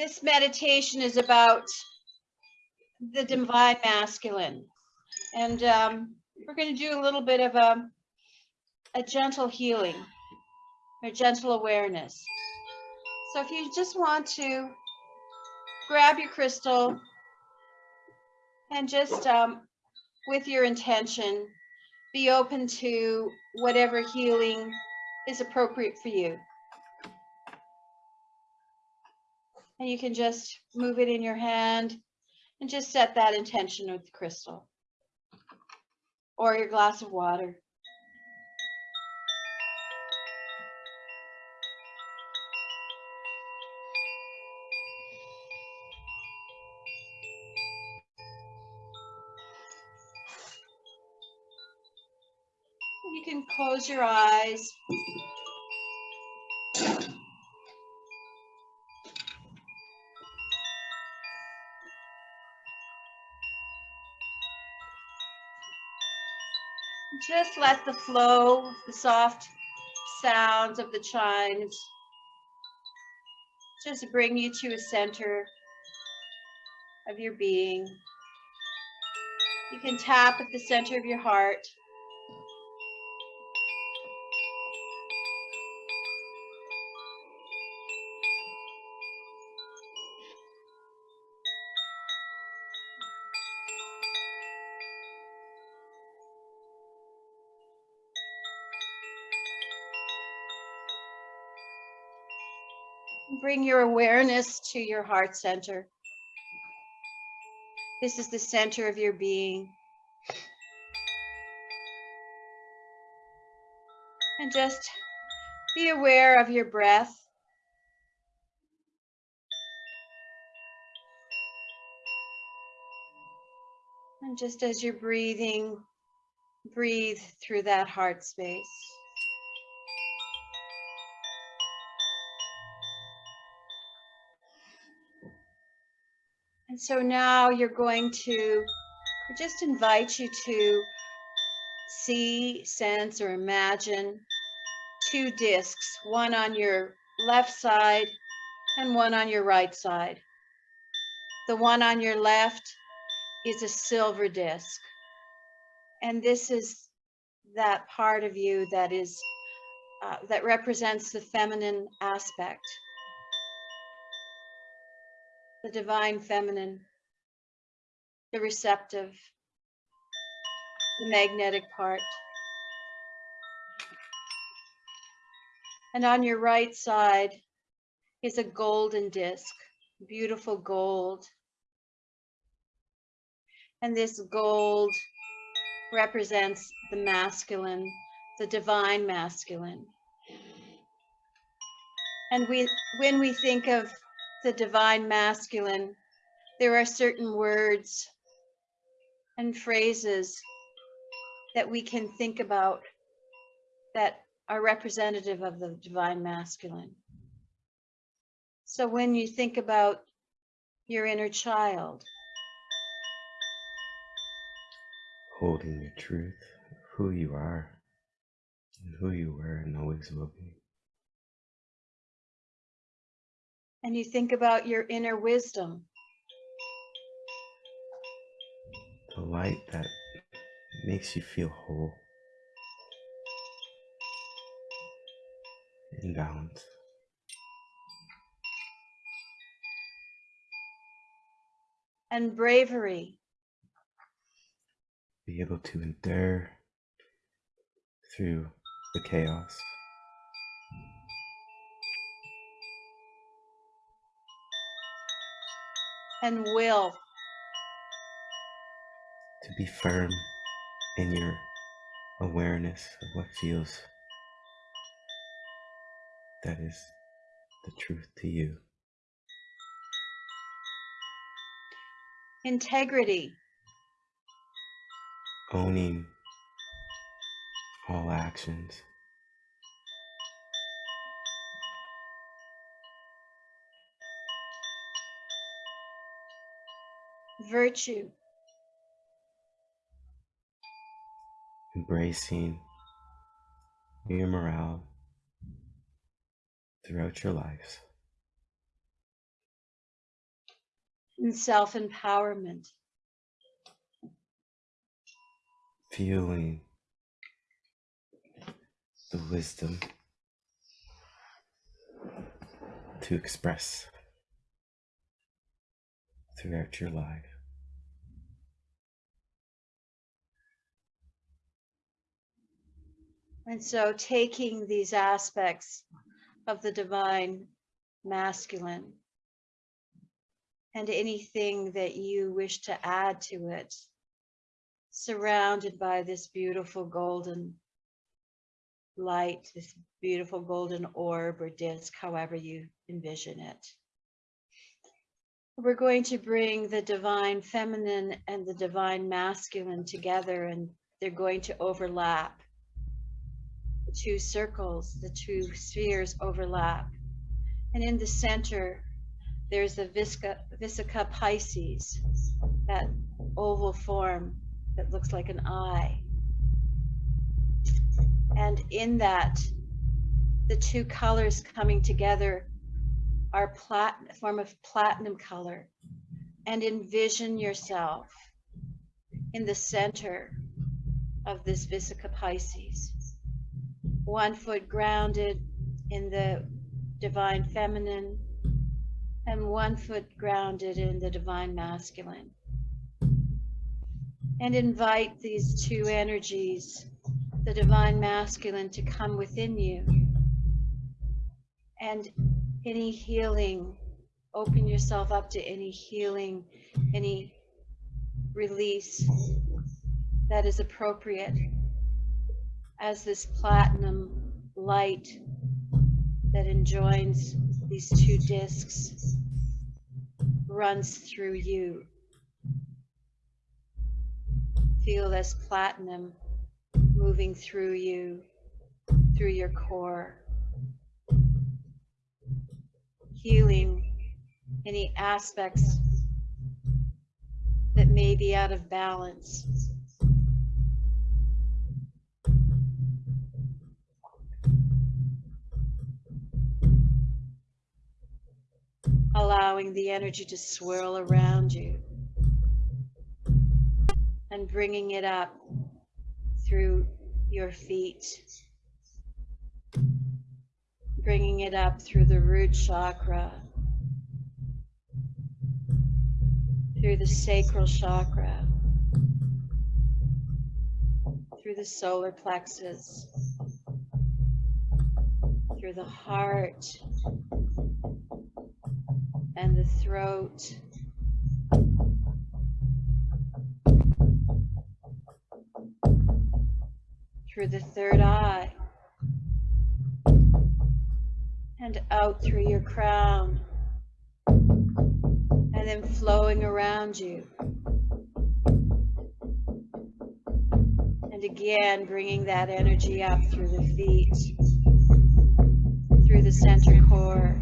This meditation is about the divine masculine. And um, we're going to do a little bit of a, a gentle healing or gentle awareness. So if you just want to grab your crystal and just um, with your intention, be open to whatever healing is appropriate for you. And you can just move it in your hand and just set that intention with the crystal or your glass of water. You can close your eyes. Just let the flow, the soft sounds of the chimes just bring you to a center of your being. You can tap at the center of your heart. Bring your awareness to your heart center. This is the center of your being. And just be aware of your breath. And just as you're breathing, breathe through that heart space. And so now you're going to just invite you to see, sense, or imagine two discs, one on your left side and one on your right side. The one on your left is a silver disc. And this is that part of you that is uh, that represents the feminine aspect the divine feminine, the receptive, the magnetic part. And on your right side is a golden disc, beautiful gold. And this gold represents the masculine, the divine masculine. And we, when we think of the divine masculine, there are certain words and phrases that we can think about that are representative of the divine masculine. So when you think about your inner child, holding your truth who you are and who you were and always will be. And you think about your inner wisdom, The light that makes you feel whole and balance. and bravery, Be able to endure through the chaos. And will, To be firm in your awareness of what feels that is the truth to you. integrity, Owning all actions. Virtue, embracing your morale throughout your lives. and self-empowerment. feeling the wisdom to express throughout your life. And so taking these aspects of the divine masculine and anything that you wish to add to it, surrounded by this beautiful golden light, this beautiful golden orb or disc, however you envision it. We're going to bring the divine feminine and the divine masculine together and they're going to overlap two circles, the two spheres overlap. And in the center, there's the Visca, Vesica Piscis, that oval form that looks like an eye. And in that, the two colors coming together are plat form of platinum color. And envision yourself in the center of this Vesica Piscis one foot grounded in the divine feminine and one foot grounded in the divine masculine. And invite these two energies, the divine masculine, to come within you. And any healing, open yourself up to any healing, any release that is appropriate as this platinum light that enjoins these two discs runs through you. Feel this platinum moving through you, through your core, healing any aspects that may be out of balance. Allowing the energy to swirl around you and bringing it up through your feet, bringing it up through the root chakra, through the sacral chakra, through the solar plexus, through the heart, and the throat. Through the third eye. And out through your crown. And then flowing around you. And again, bringing that energy up through the feet, through the center core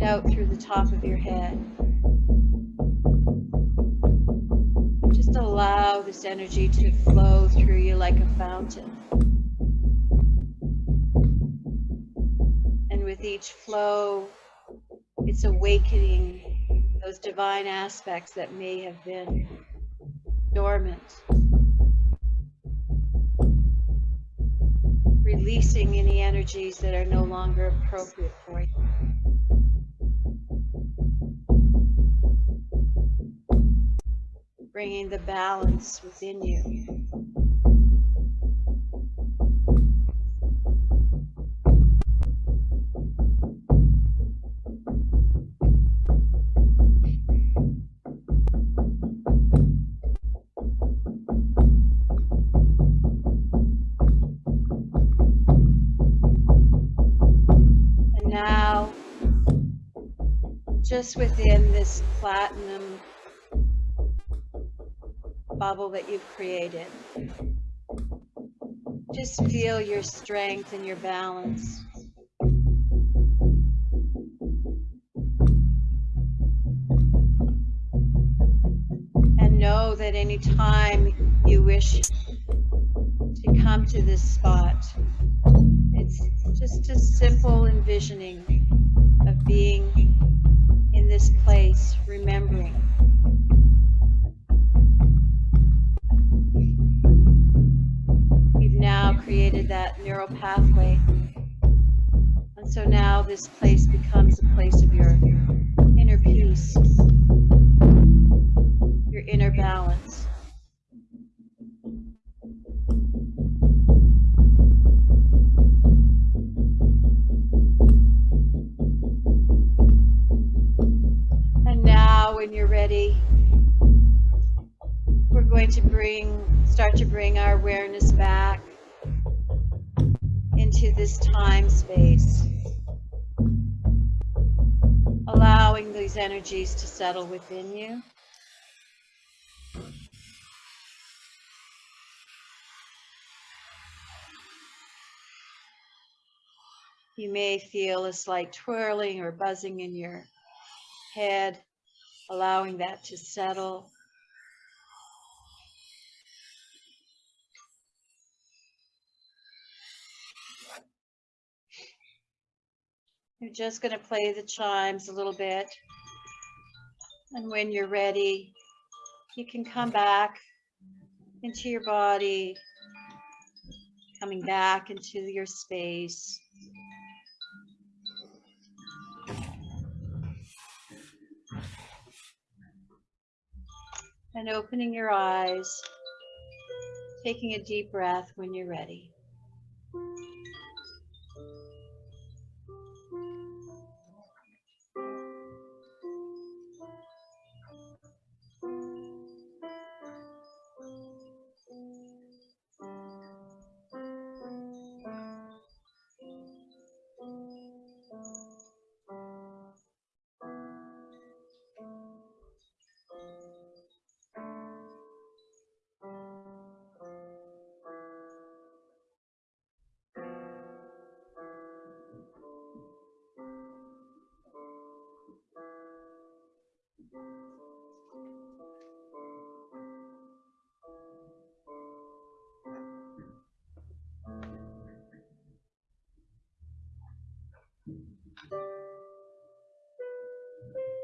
and out through the top of your head. Just allow this energy to flow through you like a fountain. And with each flow, it's awakening those divine aspects that may have been dormant. Releasing any energies that are no longer appropriate for you. Bringing the balance within you. And now, just within this platinum bubble that you've created. Just feel your strength and your balance. And know that anytime you wish to come to this spot, it's just a simple envisioning of being this place becomes a place of your inner peace, your inner balance. And now, when you're ready, we're going to bring, start to bring our awareness back into this time space, these energies to settle within you. You may feel a slight twirling or buzzing in your head, allowing that to settle. You're just going to play the chimes a little bit. And when you're ready, you can come back into your body, coming back into your space. And opening your eyes, taking a deep breath when you're ready. Thank you.